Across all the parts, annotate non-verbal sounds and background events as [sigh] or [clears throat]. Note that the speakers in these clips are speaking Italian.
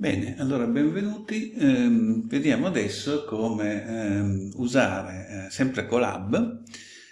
Bene, allora benvenuti. Ehm, vediamo adesso come ehm, usare eh, sempre Colab,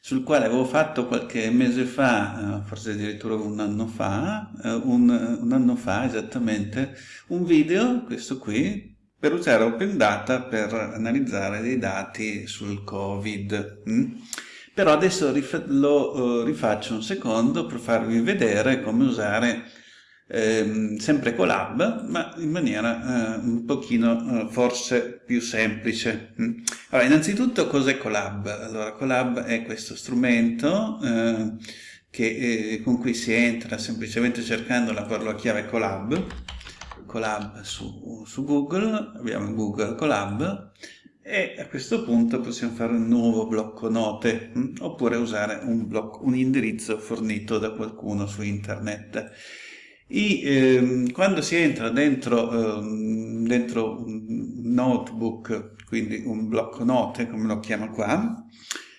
sul quale avevo fatto qualche mese fa, eh, forse addirittura un anno fa, eh, un, un, anno fa esattamente, un video, questo qui, per usare Open Data per analizzare dei dati sul Covid. Mm? Però adesso rif lo uh, rifaccio un secondo per farvi vedere come usare eh, sempre Colab, ma in maniera eh, un pochino eh, forse più semplice. Mm. Allora, innanzitutto cos'è Colab? Allora, Colab è questo strumento eh, che, eh, con cui si entra semplicemente cercando la parola chiave Colab, Colab su, su Google, abbiamo Google Colab, e a questo punto possiamo fare un nuovo blocco note mm, oppure usare un, blocco, un indirizzo fornito da qualcuno su internet. I, ehm, quando si entra dentro, ehm, dentro, un notebook, quindi un blocco note, come lo chiama qua,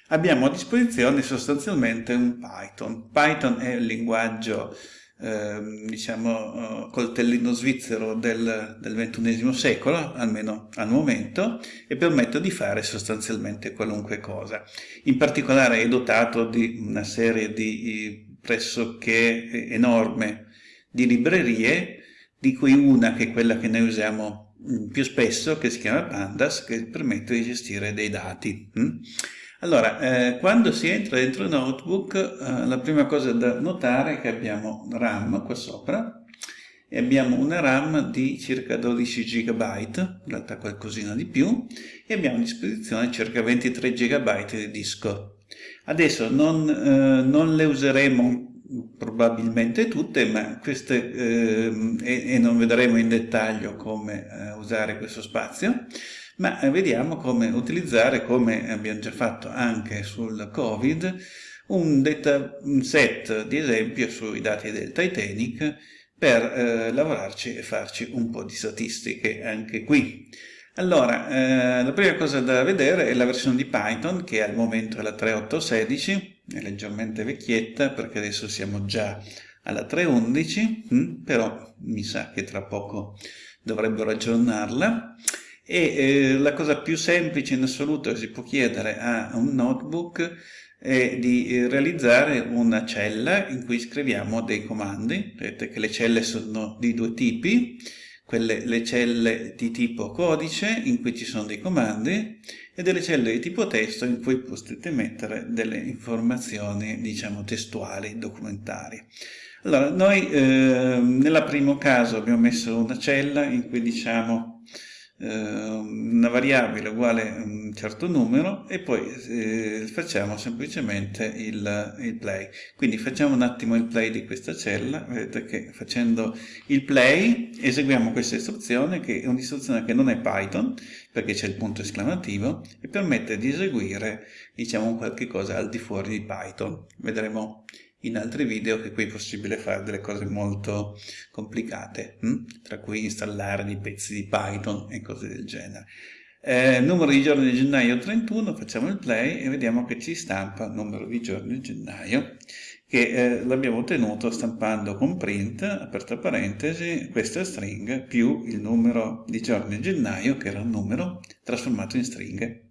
abbiamo a disposizione sostanzialmente un Python. Python è il linguaggio, ehm, diciamo, coltellino svizzero del, del XXI secolo, almeno al momento, e permette di fare sostanzialmente qualunque cosa. In particolare è dotato di una serie di pressoché enorme di librerie, di cui una che è quella che noi usiamo mm, più spesso, che si chiama Pandas, che permette di gestire dei dati. Mm? Allora, eh, quando si entra dentro il notebook, eh, la prima cosa da notare è che abbiamo RAM qua sopra, e abbiamo una RAM di circa 12 GB, in realtà qualcosina di più, e abbiamo a disposizione circa 23 GB di disco. Adesso non, eh, non le useremo probabilmente tutte, ma queste, eh, e, e, non vedremo in dettaglio come eh, usare questo spazio, ma vediamo come utilizzare, come abbiamo già fatto anche sul Covid, un dataset di esempio sui dati del Titanic per eh, lavorarci e farci un po' di statistiche anche qui. Allora, eh, la prima cosa da vedere è la versione di Python, che al momento è la 3.8.16, è leggermente vecchietta perché adesso siamo già alla 3.11, hm, però mi sa che tra poco dovrebbero aggiornarla. E eh, la cosa più semplice in assoluto che si può chiedere a un notebook è di eh, realizzare una cella in cui scriviamo dei comandi. Vedete che le celle sono di due tipi, quelle, le celle di tipo codice in cui ci sono dei comandi e delle celle di tipo testo in cui potete mettere delle informazioni diciamo testuali, documentarie. Allora, noi eh, nel primo caso abbiamo messo una cella in cui diciamo una variabile uguale a un certo numero e poi eh, facciamo semplicemente il, il, play. Quindi facciamo un attimo il play di questa cella, vedete che facendo il play eseguiamo questa istruzione che è un'istruzione che non è Python perché c'è il punto esclamativo e permette di eseguire diciamo qualche cosa al di fuori di Python. Vedremo in altri video che qui è possibile fare delle cose molto complicate, hm? tra cui installare dei pezzi di Python e cose del genere. Eh, numero di giorni di gennaio 31, facciamo il play e vediamo che ci stampa numero di giorni di gennaio, che eh, l'abbiamo ottenuto stampando con print, aperta parentesi, questa string più il numero di giorni di gennaio, che era un numero, trasformato in stringhe.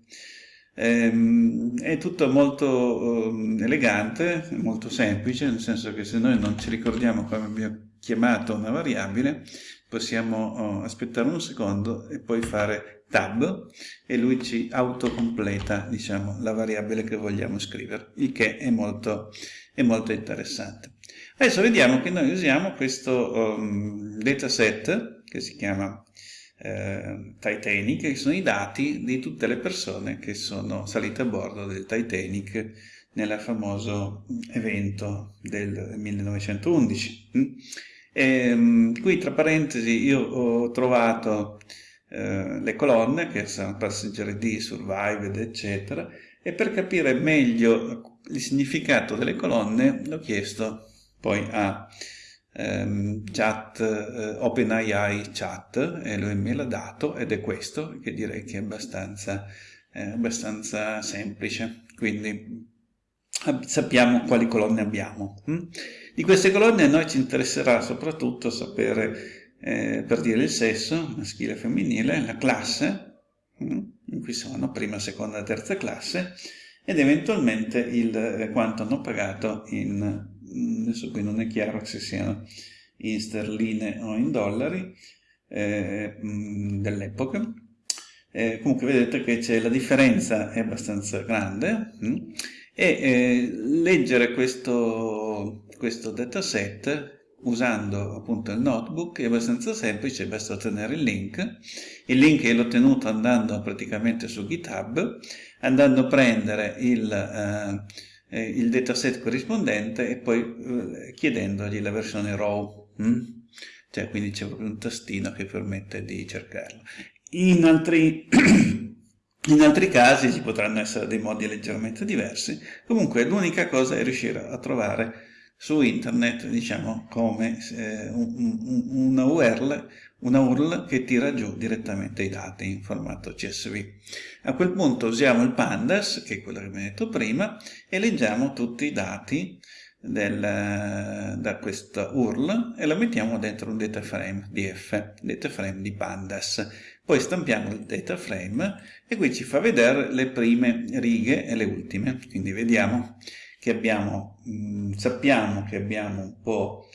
Ehm, è tutto molto um, elegante, molto semplice, nel senso che se noi non ci ricordiamo come abbiamo chiamato una variabile, possiamo oh, aspettare un secondo e poi fare tab e lui ci autocompleta diciamo, la variabile che vogliamo scrivere, il che è molto, è molto interessante. Adesso vediamo che noi usiamo questo um, dataset che si chiama eh, Titanic, che sono i dati di tutte le persone che sono salite a bordo del Titanic nel famoso evento del 1911. E, ehm, qui tra parentesi io ho trovato eh, le colonne che sono Passenger D, Survived, eccetera, e per capire meglio il significato delle colonne l'ho chiesto poi a ehm, chat, eh, OpenAI chat e lui me l'ha dato ed è questo che direi che è abbastanza, eh, abbastanza semplice. Quindi sappiamo quali colonne abbiamo. Hm? Di queste colonne a noi ci interesserà soprattutto sapere eh, per dire il sesso, maschile e femminile, la classe, mm, in cui sono prima, seconda, terza classe, ed eventualmente il, eh, quanto hanno pagato in, adesso qui non è chiaro se siano in sterline o in dollari eh, mm, dell'epoca, eh, comunque vedete che la differenza è abbastanza grande e eh, leggere questo, questo dataset usando appunto il notebook è abbastanza semplice, basta ottenere il link. Il link l'ho ottenuto andando praticamente su GitHub, andando a prendere il, eh, eh il dataset corrispondente e poi eh, chiedendogli la versione RAW. Mm? Cioè, quindi c'è proprio un tastino che permette di cercarlo. In altri, [clears throat] in altri casi ci potranno essere dei modi leggermente diversi. Comunque l'unica cosa è riuscire a trovare su internet, diciamo, come eh, un, una, URL, una URL che tira giù direttamente i dati in formato CSV. A quel punto usiamo il pandas, che è quello che ho detto prima, e leggiamo tutti i dati del, da questa URL e lo mettiamo dentro un data frame DF, data frame di pandas. Poi stampiamo il data frame e qui ci fa vedere le prime righe e le ultime, quindi vediamo che abbiamo, mh, mm, sappiamo che abbiamo un po',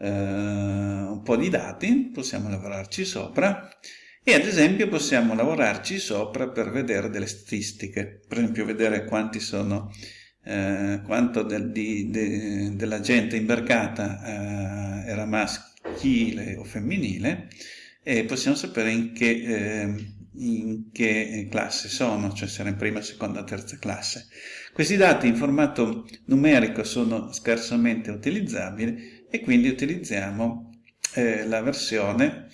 eh, un po' di dati, possiamo lavorarci sopra e ad esempio possiamo lavorarci sopra per vedere delle statistiche, per esempio vedere quanti sono, eh, quanto del, di, de, della gente imbarcata eh, era maschile o femminile e possiamo sapere in che, eh, in che classe sono, cioè se era in prima, seconda, terza classe. Questi dati in formato numerico sono scarsamente utilizzabili e quindi utilizziamo eh, la versione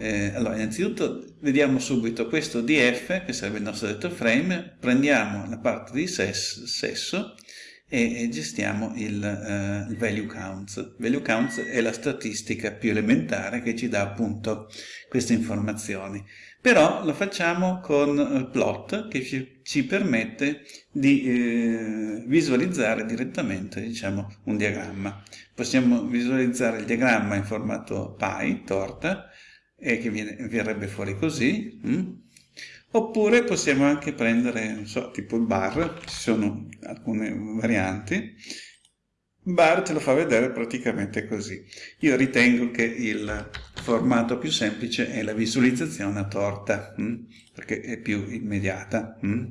eh, allora, innanzitutto vediamo subito questo df, che sarebbe il nostro data frame, prendiamo la parte di ses, sesso e, gestiamo il, il, value counts. Value counts è la statistica più elementare che ci dà appunto queste informazioni però lo facciamo con il plot che ci, ci permette di eh, visualizzare direttamente diciamo, un diagramma. Possiamo visualizzare il diagramma in formato pie, torta, e che viene, verrebbe fuori così, mm? Oppure possiamo anche prendere, non so, tipo il bar, ci sono alcune varianti, bar te lo fa vedere praticamente così. Io ritengo che il formato più semplice è la visualizzazione a torta, mh? Mm, perché è più immediata. Mh? Mm.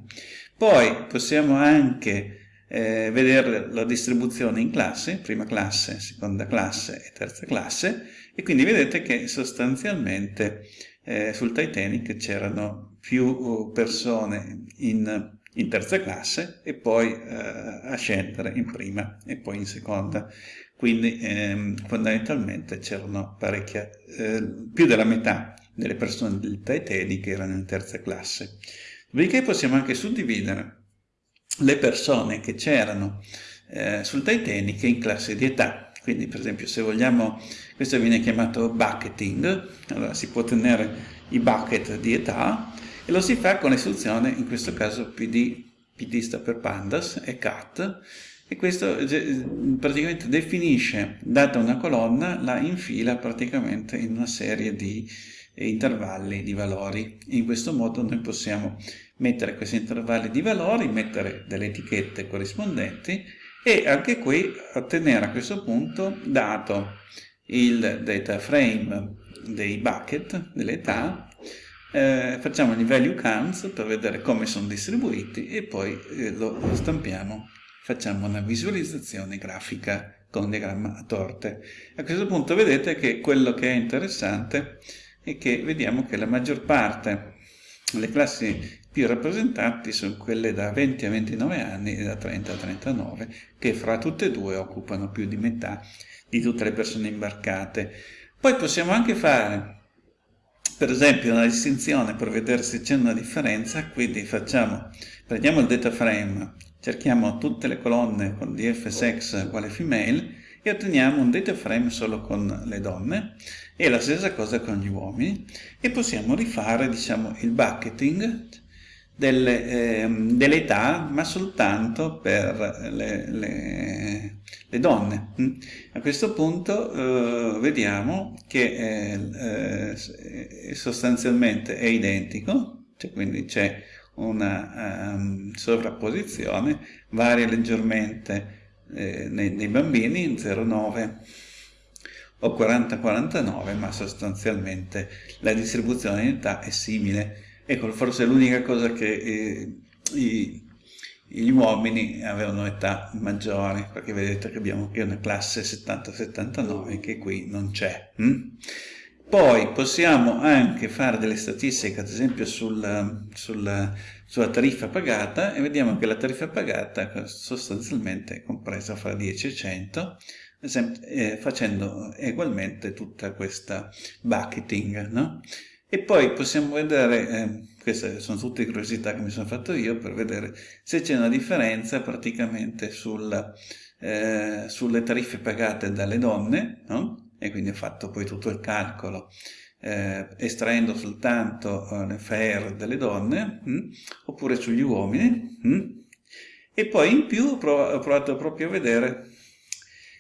Poi possiamo anche eh, vedere la distribuzione in classe, prima classe, seconda classe e terza classe, e quindi vedete che sostanzialmente eh, sul Titanic c'erano più persone in in terza classe e poi eh, a scendere in prima e poi in seconda. Quindi ehm, fondamentalmente c'erano parecchia, eh, più della metà delle persone del Titanic erano in terza classe. Dopodiché possiamo anche suddividere le persone che c'erano eh, sul Titanic in classe di età. Quindi per esempio se vogliamo, questo viene chiamato bucketing, allora si può tenere i bucket di età e lo si fa con l'istruzione, in questo caso pd, pd sta per pandas, e cat, e questo praticamente definisce, data una colonna, la infila praticamente in una serie di intervalli di valori. In questo modo noi possiamo mettere questi intervalli di valori, mettere delle etichette corrispondenti e anche qui ottenere a questo punto, dato il data frame dei bucket, delle età, eh, facciamo i value counts per vedere come sono distribuiti e poi eh, lo, lo, stampiamo, facciamo una visualizzazione grafica con diagramma a torte. A questo punto vedete che quello che è interessante è che vediamo che la maggior parte le classi più rappresentanti sono quelle da 20 a 29 anni e da 30 a 39, che fra tutte e due occupano più di metà di tutte le persone imbarcate. Poi possiamo anche fare per esempio una distinzione per vedere se c'è una differenza, quindi facciamo, prendiamo il data frame, cerchiamo tutte le colonne con df sex uguale female e otteniamo un data frame solo con le donne e la stessa cosa con gli uomini e possiamo rifare diciamo il bucketing delle, eh, delle età, ma soltanto per le, le, le donne. Mm. A questo punto eh, vediamo che eh, sostanzialmente è identico, cioè quindi c'è una um, sovrapposizione, varia leggermente eh, nei, nei, bambini, 0,9 o 40-49, ma sostanzialmente la distribuzione in età è simile. Ecco, forse l'unica cosa che eh, i, gli uomini avevano età maggiori, perché vedete che abbiamo qui una classe 70-79 che qui non c'è. Hm? Poi possiamo anche fare delle statistiche, ad esempio sul, sul, sulla tariffa pagata, e vediamo che la tariffa pagata sostanzialmente è compresa fra 10 e 100, eh, facendo ugualmente tutta questa bucketing. No? E poi possiamo vedere, eh, queste sono tutte curiosità che mi sono fatto io, per vedere se c'è una differenza praticamente sul, eh, sulle tariffe pagate dalle donne, no? e quindi ho fatto poi tutto il calcolo eh, estraendo soltanto eh, le FAIR delle donne mh, hm, oppure sugli uomini mh, hm. e poi in più ho provato, proprio a vedere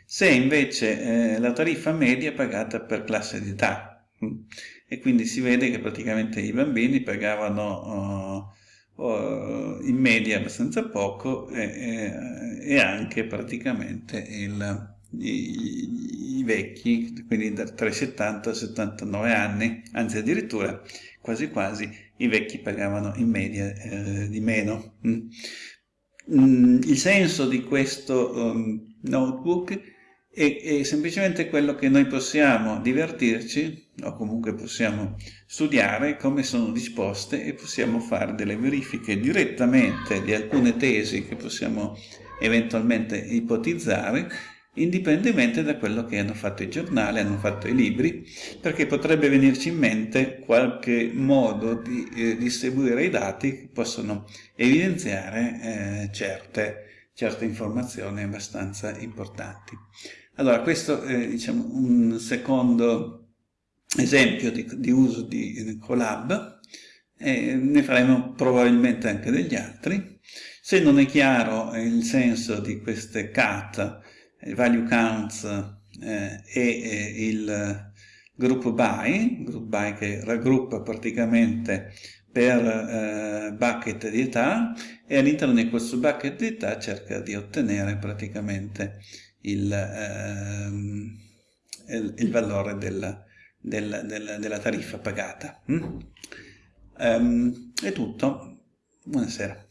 se invece eh, la tariffa media è pagata per classe di età mh. Hm. E quindi si vede che praticamente i bambini pagavano uh, uh, in media abbastanza poco e, e anche praticamente il i, i vecchi, quindi tra i 70 e i 79 anni, anzi addirittura quasi quasi i vecchi pagavano in media eh, di meno. Mm. Mm, il senso di questo um, notebook è, è, semplicemente quello che noi possiamo divertirci o comunque possiamo studiare come sono disposte e possiamo fare delle verifiche direttamente di alcune tesi che possiamo eventualmente ipotizzare indipendentemente da quello che hanno fatto i giornali, hanno fatto i libri, perché potrebbe venirci in mente qualche modo di eh, distribuire i dati che possono evidenziare eh, certe, certe, informazioni abbastanza importanti. Allora, questo è diciamo, un secondo esempio di, di uso di Colab, e ne faremo probabilmente anche degli altri. Se non è chiaro il senso di queste CAT, il value counts eh, e eh, il group by, group by che raggruppa praticamente per eh, bucket di età e all'interno di questo bucket di età cerca di ottenere praticamente il, ehm, il, il valore della, della, della, della, tariffa pagata. Mm? Um, è tutto. Buonasera.